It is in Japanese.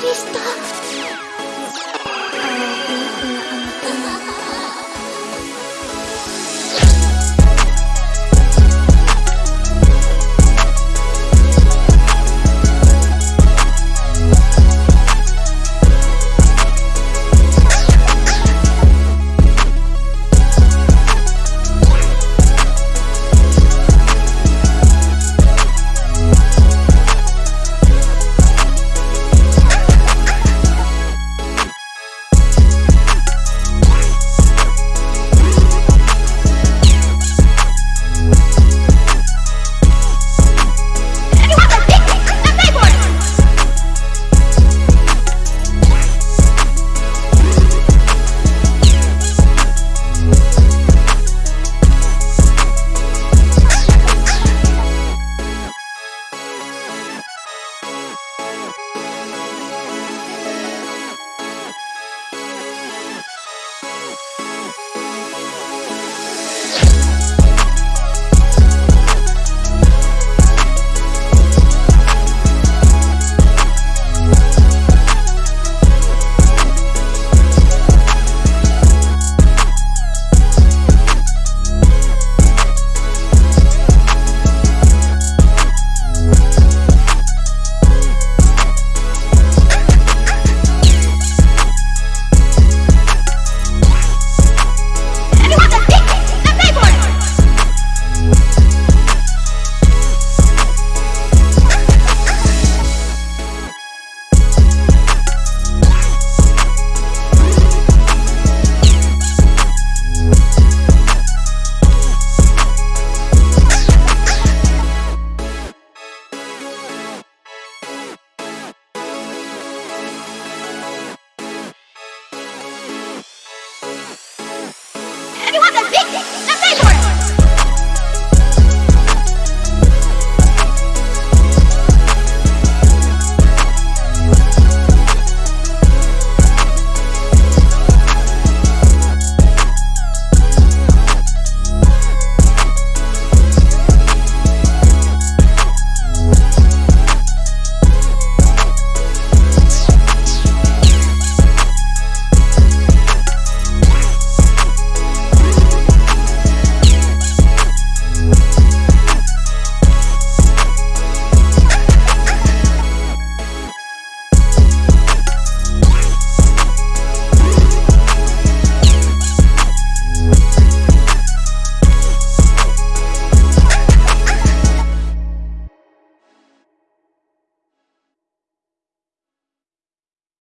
くりした。